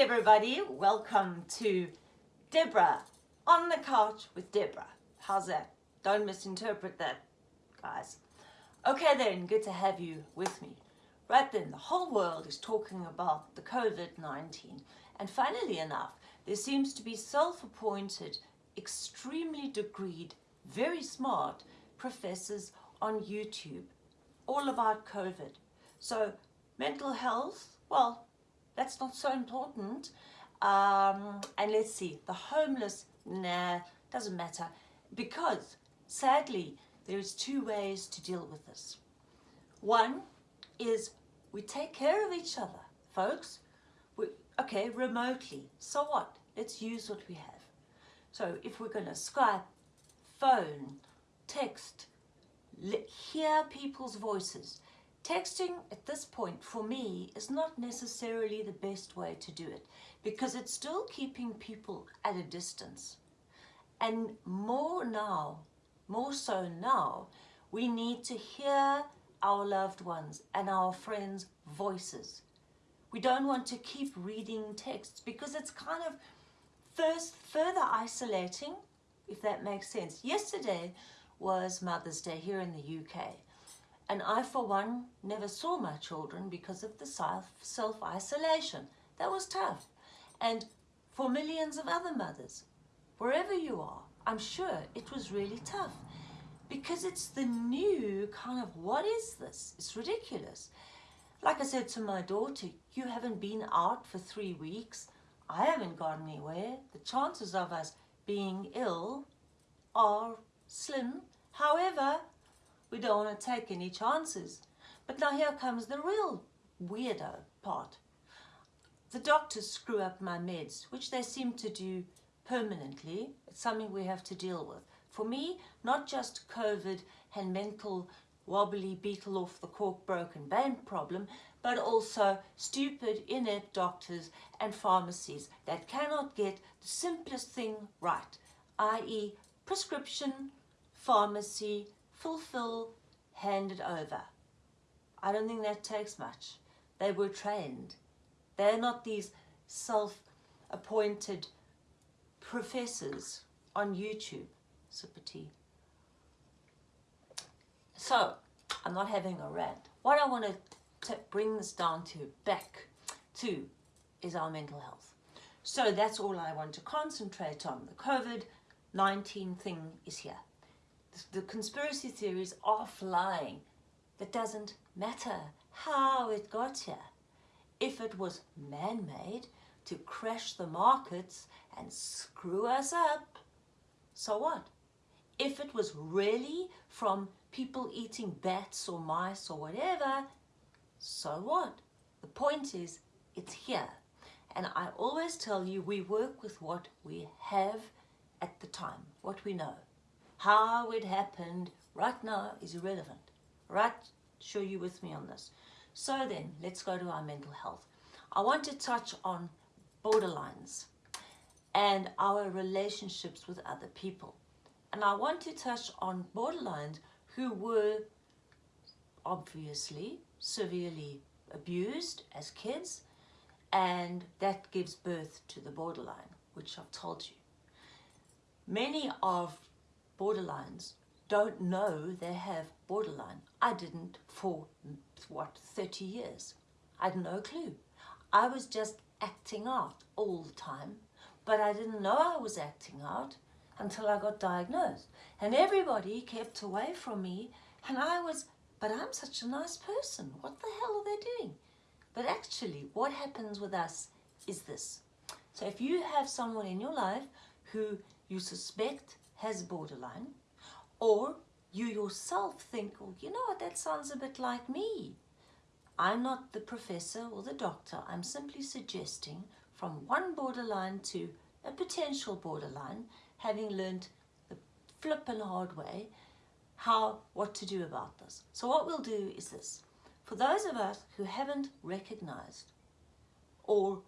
everybody, welcome to Deborah on the couch with Deborah. How's that? Don't misinterpret that, guys. Okay then, good to have you with me. Right then, the whole world is talking about the COVID-19 and funnily enough, there seems to be self-appointed, extremely degreed, very smart professors on YouTube all about COVID. So mental health, well, that's not so important. Um, and let's see, the homeless, nah, doesn't matter. Because, sadly, there's two ways to deal with this. One is we take care of each other, folks. We, okay, remotely. So what? Let's use what we have. So if we're going to Skype, phone, text, hear people's voices, Texting at this point for me is not necessarily the best way to do it because it's still keeping people at a distance. And more now, more so now, we need to hear our loved ones and our friends' voices. We don't want to keep reading texts because it's kind of first further isolating, if that makes sense. Yesterday was Mother's Day here in the UK and I, for one, never saw my children because of the self-isolation. That was tough. And for millions of other mothers, wherever you are, I'm sure it was really tough because it's the new kind of, what is this? It's ridiculous. Like I said to my daughter, you haven't been out for three weeks. I haven't gone anywhere. The chances of us being ill are slim. However, we don't want to take any chances. But now here comes the real weirdo part. The doctors screw up my meds, which they seem to do permanently. It's something we have to deal with. For me, not just COVID and mental wobbly beetle off the cork broken band problem, but also stupid inept doctors and pharmacies that cannot get the simplest thing right, i.e. prescription, pharmacy, fulfill, hand it over. I don't think that takes much. They were trained. They're not these self-appointed professors on YouTube. Sip of tea. So, I'm not having a rant. What I want to bring this down to, back to, is our mental health. So that's all I want to concentrate on. The COVID-19 thing is here the conspiracy theories are flying. That doesn't matter how it got here. If it was man-made to crash the markets and screw us up, so what? If it was really from people eating bats or mice or whatever, so what? The point is, it's here. And I always tell you, we work with what we have at the time, what we know. How it happened right now is irrelevant. Right? Sure you with me on this. So then, let's go to our mental health. I want to touch on borderlines and our relationships with other people. And I want to touch on borderlines who were obviously severely abused as kids and that gives birth to the borderline, which I've told you. Many of borderlines don't know they have borderline. I didn't for, what, 30 years. I had no clue. I was just acting out all the time, but I didn't know I was acting out until I got diagnosed. And everybody kept away from me, and I was, but I'm such a nice person. What the hell are they doing? But actually, what happens with us is this. So if you have someone in your life who you suspect has borderline, or you yourself think, oh, you know what, that sounds a bit like me. I'm not the professor or the doctor. I'm simply suggesting from one borderline to a potential borderline, having learned the flippin' hard way, how, what to do about this. So what we'll do is this. For those of us who haven't recognized or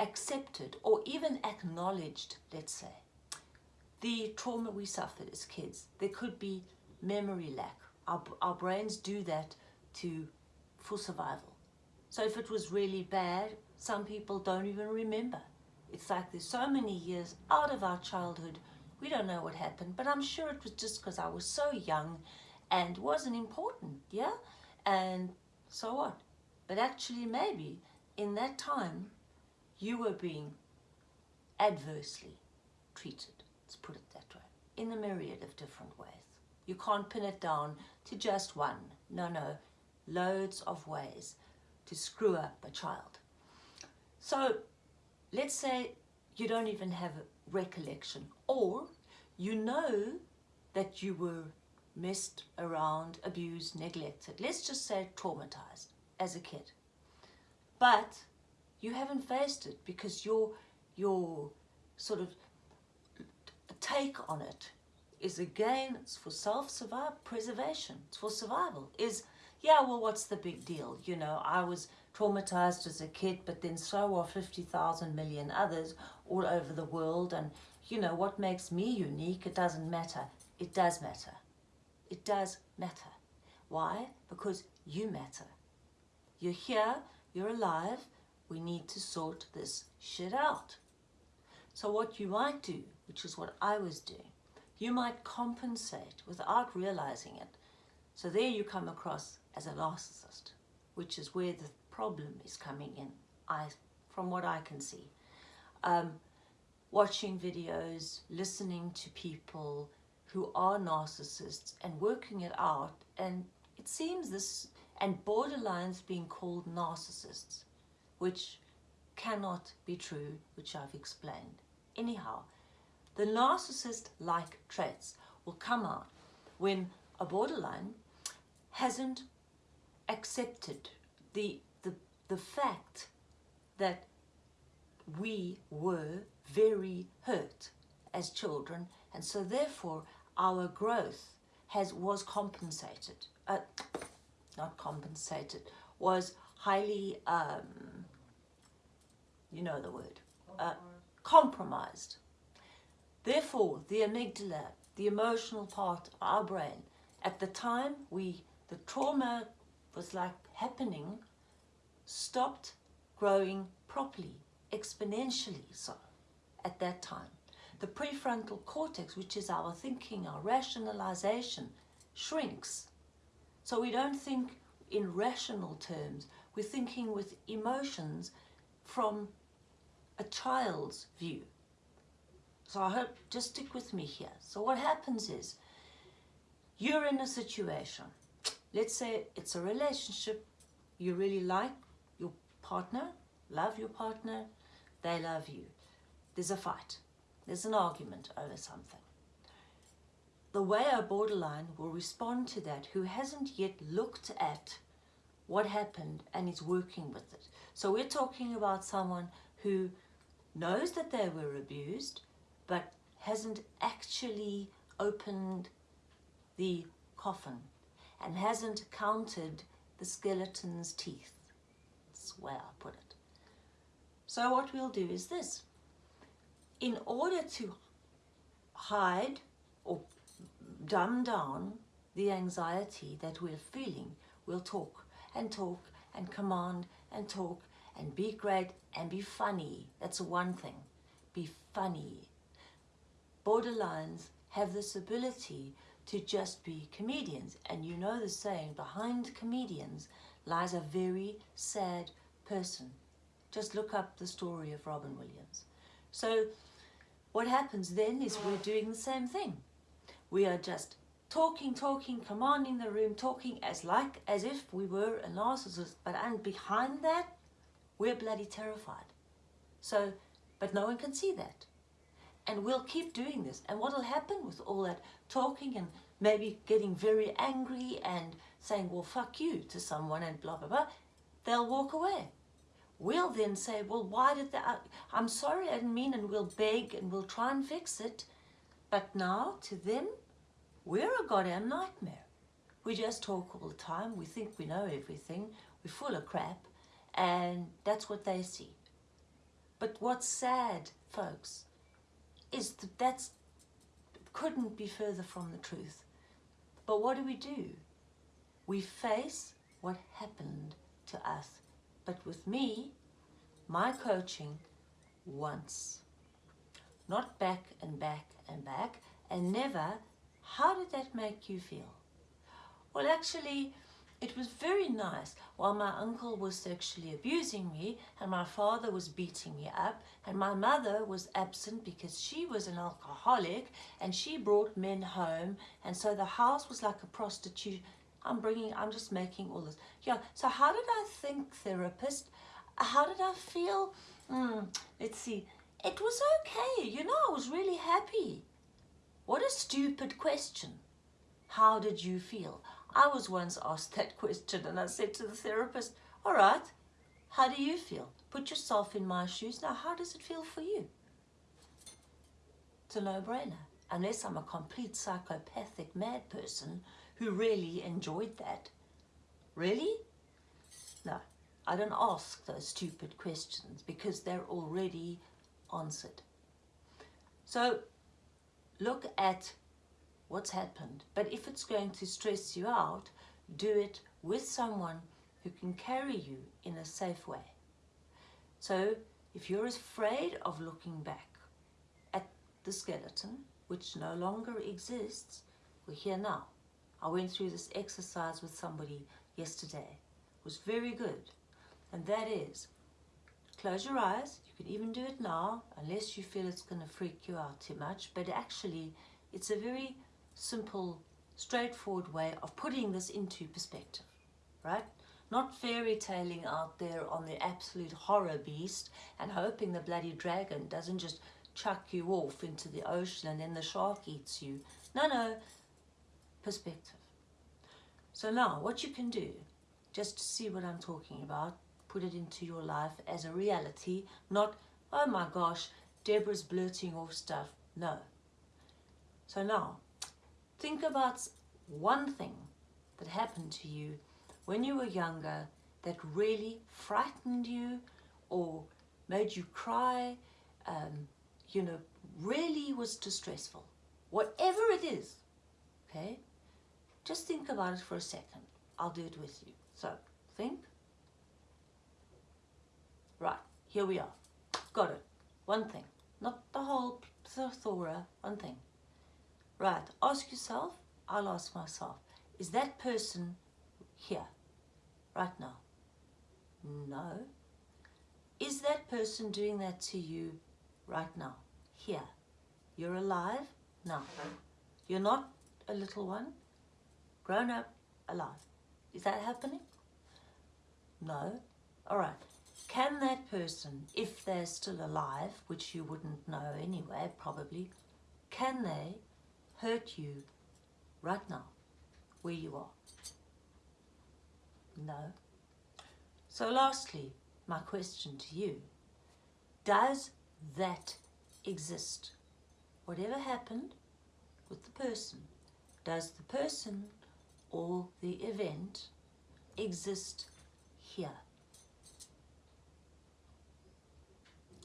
accepted or even acknowledged, let's say, the trauma we suffered as kids. There could be memory lack. Our, our brains do that to for survival. So if it was really bad, some people don't even remember. It's like there's so many years out of our childhood, we don't know what happened, but I'm sure it was just because I was so young and wasn't important, yeah? And so what? But actually maybe in that time you were being adversely treated, let's put it that way, in a myriad of different ways. You can't pin it down to just one. No, no, loads of ways to screw up a child. So let's say you don't even have a recollection or you know that you were messed around, abused, neglected. Let's just say traumatized as a kid. But you haven't faced it because your, your sort of take on it is again, it's for self-survival, preservation, it's for survival, is, yeah, well, what's the big deal? You know, I was traumatized as a kid, but then so are 50,000 million others all over the world. And, you know, what makes me unique, it doesn't matter. It does matter. It does matter. Why? Because you matter. You're here, you're alive, we need to sort this shit out. So what you might do, which is what I was doing, you might compensate without realizing it. So there you come across as a narcissist, which is where the problem is coming in, I, from what I can see. Um, watching videos, listening to people who are narcissists and working it out and it seems this, and borderlines being called narcissists, which cannot be true, which I've explained. Anyhow, the narcissist-like traits will come out when a borderline hasn't accepted the, the, the fact that we were very hurt as children and so therefore our growth has was compensated uh, not compensated was highly um, you know the word uh, compromised Therefore, the amygdala, the emotional part of our brain, at the time we, the trauma was like happening, stopped growing properly, exponentially so, at that time. The prefrontal cortex, which is our thinking, our rationalization, shrinks. So we don't think in rational terms, we're thinking with emotions from a child's view. So I hope, just stick with me here. So what happens is, you're in a situation, let's say it's a relationship, you really like your partner, love your partner, they love you. There's a fight, there's an argument over something. The way a borderline will respond to that who hasn't yet looked at what happened and is working with it. So we're talking about someone who knows that they were abused, but hasn't actually opened the coffin and hasn't counted the skeleton's teeth. That's way I put it. So what we'll do is this. In order to hide or dumb down the anxiety that we're feeling, we'll talk and talk and command and talk and be great and be funny. That's one thing. Be funny borderlines have this ability to just be comedians. And you know the saying, behind comedians lies a very sad person. Just look up the story of Robin Williams. So what happens then is we're doing the same thing. We are just talking, talking, commanding the room, talking as like as if we were a narcissist, but and behind that, we're bloody terrified. So, but no one can see that. And we'll keep doing this. And what will happen with all that talking and maybe getting very angry and saying, well, fuck you to someone and blah, blah, blah, they'll walk away. We'll then say, well, why did that? Uh, I'm sorry, I didn't mean, and we'll beg and we'll try and fix it. But now, to them, we're a goddamn nightmare. We just talk all the time. We think we know everything. We're full of crap. And that's what they see. But what's sad, folks, is that that's couldn't be further from the truth. But what do we do? We face what happened to us But with me, my coaching once, not back and back and back, and never, how did that make you feel? Well, actually, it was very nice. While my uncle was sexually abusing me and my father was beating me up and my mother was absent because she was an alcoholic and she brought men home and so the house was like a prostitute. I'm bringing I'm just making all this. Yeah so how did I think therapist? How did I feel? Mm, let's see. It was okay you know I was really happy. What a stupid question. How did you feel I was once asked that question and I said to the therapist, all right, how do you feel? Put yourself in my shoes. Now, how does it feel for you? It's a no-brainer. Unless I'm a complete psychopathic mad person who really enjoyed that. Really? No, I don't ask those stupid questions because they're already answered. So look at what's happened. But if it's going to stress you out, do it with someone who can carry you in a safe way. So if you're afraid of looking back at the skeleton, which no longer exists, we're here now. I went through this exercise with somebody yesterday. It was very good. And that is, close your eyes. You can even do it now, unless you feel it's going to freak you out too much. But actually, it's a very simple, straightforward way of putting this into perspective, right? Not fairy tailing out there on the absolute horror beast and hoping the bloody dragon doesn't just chuck you off into the ocean and then the shark eats you. No, no, perspective. So now what you can do, just to see what I'm talking about, put it into your life as a reality, not, oh my gosh, Deborah's blurting off stuff. No. So now, Think about one thing that happened to you when you were younger that really frightened you or made you cry, um, you know, really was distressful. Whatever it is, okay? Just think about it for a second. I'll do it with you. So, think. Right, here we are. Got it. One thing. Not the whole plethora, one thing. Right, ask yourself, I'll ask myself, is that person here right now? No. Is that person doing that to you right now? Here. You're alive now. You're not a little one, grown up, alive. Is that happening? No. All right. Can that person, if they're still alive, which you wouldn't know anyway, probably, can they hurt you right now, where you are? No. So lastly, my question to you, does that exist? Whatever happened with the person, does the person or the event exist here?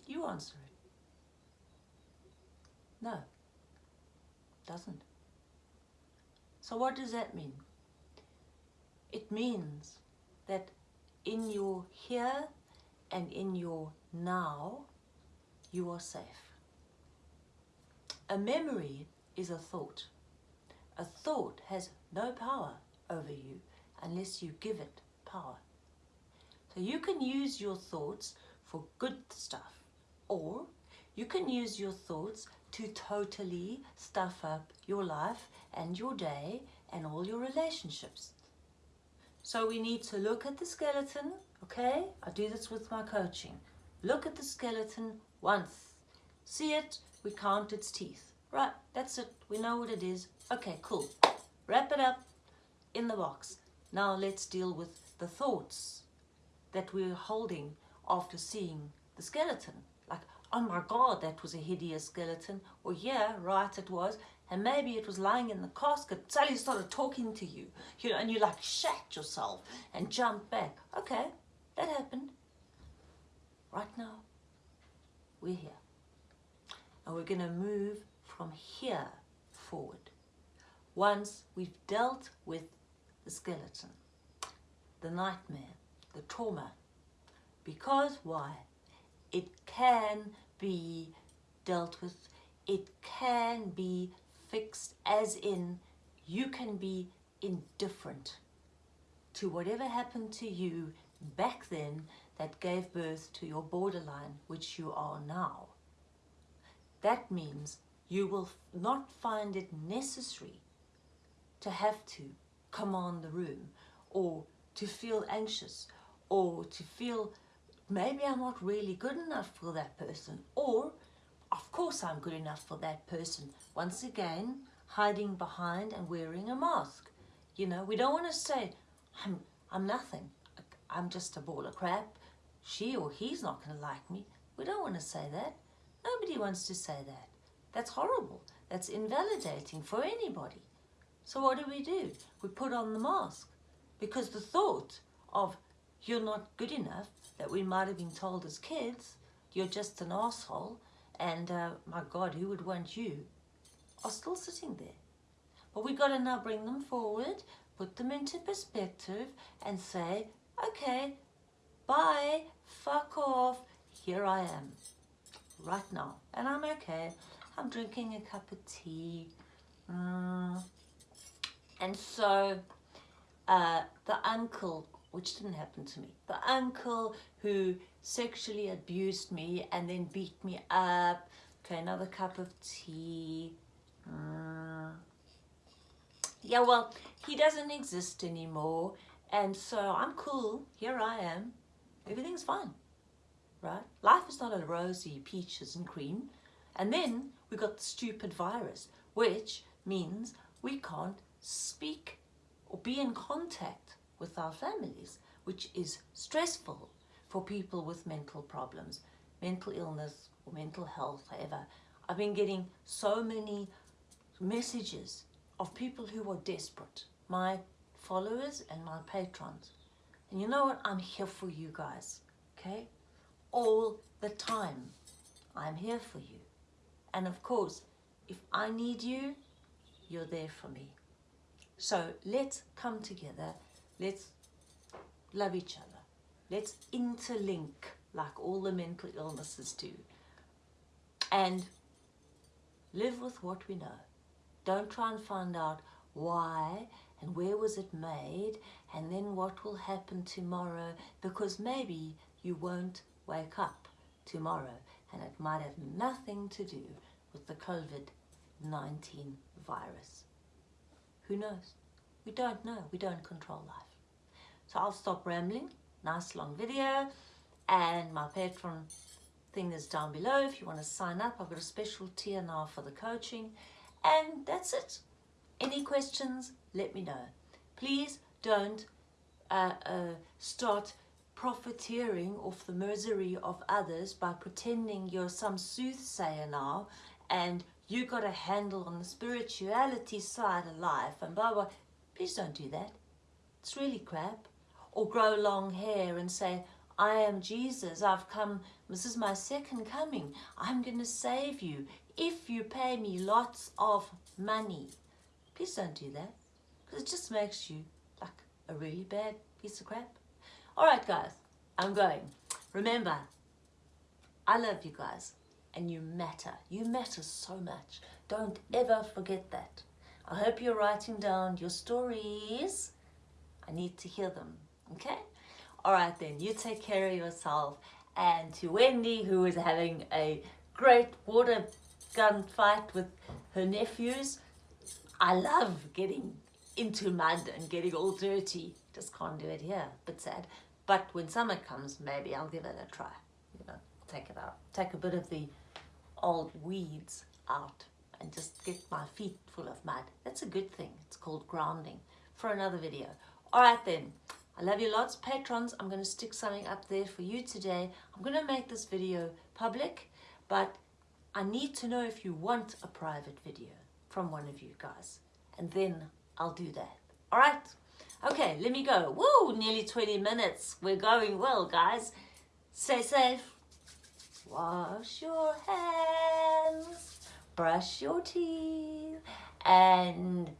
You answer it. No doesn't. So what does that mean? It means that in your here and in your now, you are safe. A memory is a thought. A thought has no power over you unless you give it power. So you can use your thoughts for good stuff or you can use your thoughts to totally stuff up your life and your day and all your relationships. So we need to look at the skeleton, okay? I do this with my coaching. Look at the skeleton once. See it, we count its teeth. Right, that's it. We know what it is. Okay, cool. Wrap it up in the box. Now let's deal with the thoughts that we're holding after seeing the skeleton oh my God, that was a hideous skeleton. Or yeah, right, it was. And maybe it was lying in the casket. Sally started talking to you, you know, and you like shat yourself and jumped back. Okay, that happened. Right now, we're here. And we're going to move from here forward. Once we've dealt with the skeleton, the nightmare, the trauma, Because why? It can be dealt with. It can be fixed as in you can be indifferent to whatever happened to you back then that gave birth to your borderline, which you are now. That means you will not find it necessary to have to command the room or to feel anxious or to feel maybe I'm not really good enough for that person or of course I'm good enough for that person. Once again, hiding behind and wearing a mask. You know, we don't want to say, I'm, I'm nothing. I'm just a ball of crap. She or he's not going to like me. We don't want to say that. Nobody wants to say that. That's horrible. That's invalidating for anybody. So what do we do? We put on the mask because the thought of you're not good enough that we might have been told as kids, you're just an asshole, and uh, my God, who would want you, are still sitting there. But we've got to now bring them forward, put them into perspective, and say, okay, bye, fuck off, here I am, right now. And I'm okay. I'm drinking a cup of tea. Mm. And so uh, the uncle which didn't happen to me. The uncle who sexually abused me and then beat me up. Okay, another cup of tea. Mm. Yeah, well, he doesn't exist anymore. And so I'm cool. Here I am. Everything's fine. Right? Life is not a rosy peaches and cream. And then we got the stupid virus, which means we can't speak or be in contact with our families, which is stressful for people with mental problems, mental illness or mental health, however. I've been getting so many messages of people who are desperate, my followers and my patrons. And you know what? I'm here for you guys, okay? All the time. I'm here for you. And of course, if I need you, you're there for me. So let's come together Let's love each other. Let's interlink like all the mental illnesses do. And live with what we know. Don't try and find out why and where was it made and then what will happen tomorrow because maybe you won't wake up tomorrow and it might have nothing to do with the COVID-19 virus. Who knows? We don't know. We don't control life. So I'll stop rambling. Nice long video. And my Patreon thing is down below. If you want to sign up, I've got a special tier now for the coaching. And that's it. Any questions, let me know. Please don't uh, uh, start profiteering off the misery of others by pretending you're some soothsayer now and you got a handle on the spirituality side of life and blah blah. Please don't do that. It's really crap or grow long hair and say, I am Jesus, I've come, this is my second coming, I'm going to save you if you pay me lots of money. Please don't do that, because it just makes you like a really bad piece of crap. All right, guys, I'm going. Remember, I love you guys, and you matter. You matter so much. Don't ever forget that. I hope you're writing down your stories. I need to hear them. Okay? All right then, you take care of yourself. And to Wendy, who is having a great water gun fight with her nephews, I love getting into mud and getting all dirty. Just can't do it here, bit sad. But when summer comes, maybe I'll give it a try. You know, take it out, take a bit of the old weeds out and just get my feet full of mud. That's a good thing. It's called grounding for another video. All right then. I love you lots. Patrons, I'm going to stick something up there for you today. I'm going to make this video public, but I need to know if you want a private video from one of you guys. And then I'll do that. All right. Okay, let me go. Woo, nearly 20 minutes. We're going well, guys. Stay safe. Wash your hands. Brush your teeth. And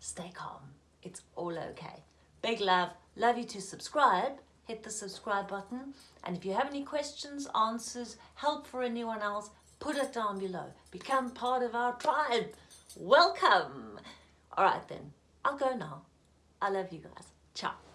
stay calm. It's all okay. Big love. Love you to subscribe hit the subscribe button. And if you have any questions, answers, help for anyone else, put it down below. Become part of our tribe. Welcome. All right then, I'll go now. I love you guys. Ciao.